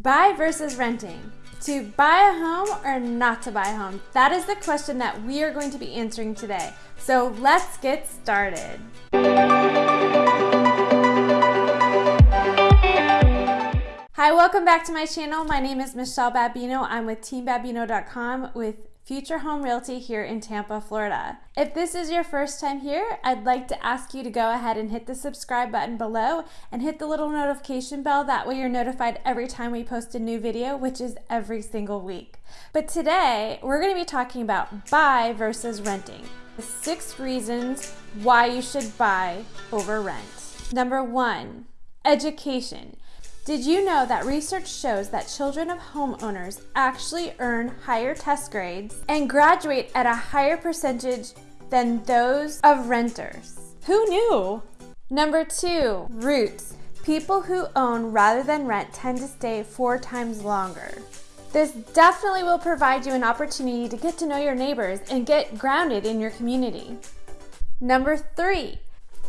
Buy versus renting. To buy a home or not to buy a home? That is the question that we are going to be answering today. So let's get started. Hi, welcome back to my channel. My name is Michelle Babino. I'm with teambabino.com with Future Home Realty here in Tampa, Florida. If this is your first time here, I'd like to ask you to go ahead and hit the subscribe button below and hit the little notification bell. That way you're notified every time we post a new video, which is every single week. But today, we're gonna be talking about buy versus renting. The six reasons why you should buy over rent. Number one, education. Did you know that research shows that children of homeowners actually earn higher test grades and graduate at a higher percentage than those of renters? Who knew? Number two, roots. People who own rather than rent tend to stay four times longer. This definitely will provide you an opportunity to get to know your neighbors and get grounded in your community. Number three,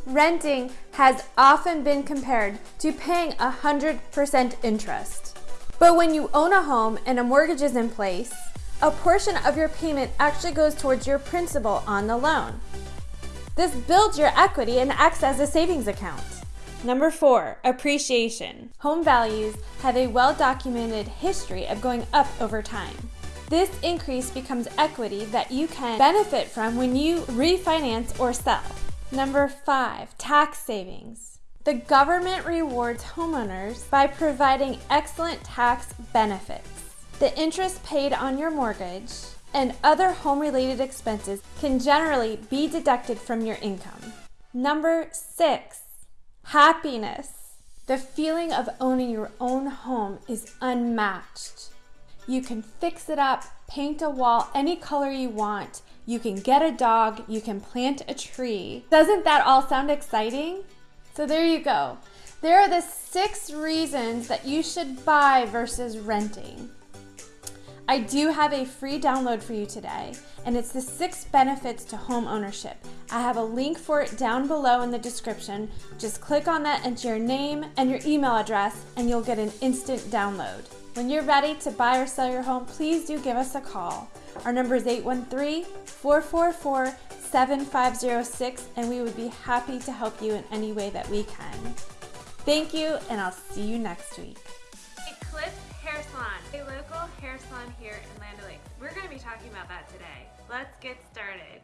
renting has often been compared to paying 100% interest. But when you own a home and a mortgage is in place, a portion of your payment actually goes towards your principal on the loan. This builds your equity and acts as a savings account. Number four, appreciation. Home values have a well-documented history of going up over time. This increase becomes equity that you can benefit from when you refinance or sell. Number five, tax savings. The government rewards homeowners by providing excellent tax benefits. The interest paid on your mortgage and other home-related expenses can generally be deducted from your income. Number six, happiness. The feeling of owning your own home is unmatched. You can fix it up, paint a wall any color you want, you can get a dog, you can plant a tree. Doesn't that all sound exciting? So there you go. There are the six reasons that you should buy versus renting. I do have a free download for you today, and it's the six benefits to home ownership. I have a link for it down below in the description. Just click on that, enter your name and your email address, and you'll get an instant download. When you're ready to buy or sell your home, please do give us a call. Our number is 813-444-7506 and we would be happy to help you in any way that we can. Thank you and I'll see you next week. A local hair salon here in Land O'Lakes. We're going to be talking about that today. Let's get started.